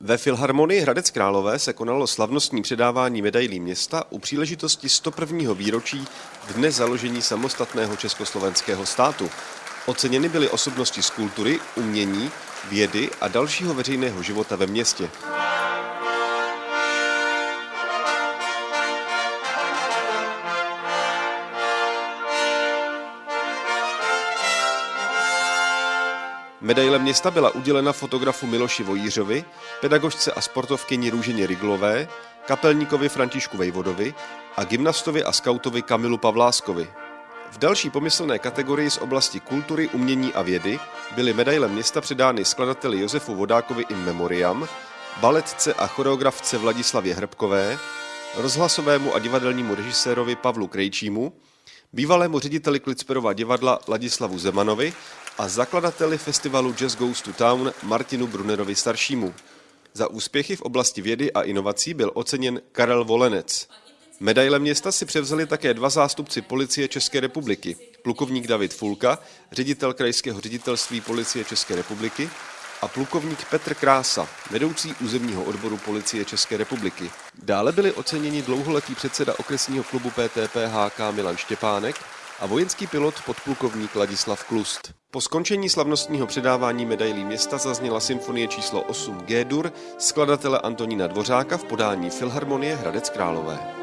Ve Filharmonii Hradec Králové se konalo slavnostní předávání medailí města u příležitosti 101. výročí dne založení samostatného československého státu. Oceněny byly osobnosti z kultury, umění, vědy a dalšího veřejného života ve městě. Medaile města byla udělena fotografu Miloši Vojířovi, pedagožce a sportovkyni Růženě Riglové, kapelníkovi Františku Vejvodovi a gymnastovi a skautovi Kamilu Pavláskovi. V další pomyslné kategorii z oblasti kultury, umění a vědy byly medaile města předány skladateli Josefu Vodákovi in memoriam, baletce a choreografce Vladislavě Hrbkové, rozhlasovému a divadelnímu režisérovi Pavlu Krejčímu, bývalému řediteli Klicperova divadla Ladislavu Zemanovi a zakladateli festivalu Jazz Goes to Town Martinu Brunerovi staršímu. Za úspěchy v oblasti vědy a inovací byl oceněn Karel Volenec. Medaile města si převzali také dva zástupci policie České republiky. Plukovník David Fulka, ředitel krajského ředitelství policie České republiky a plukovník Petr Krása, vedoucí územního odboru policie České republiky. Dále byli oceněni dlouholetý předseda okresního klubu PTPHK Milan Štěpánek a vojenský pilot podplukovník Ladislav Klust. Po skončení slavnostního předávání medailí města zazněla symfonie číslo 8 G-dur skladatele Antonína Dvořáka v podání Filharmonie Hradec Králové.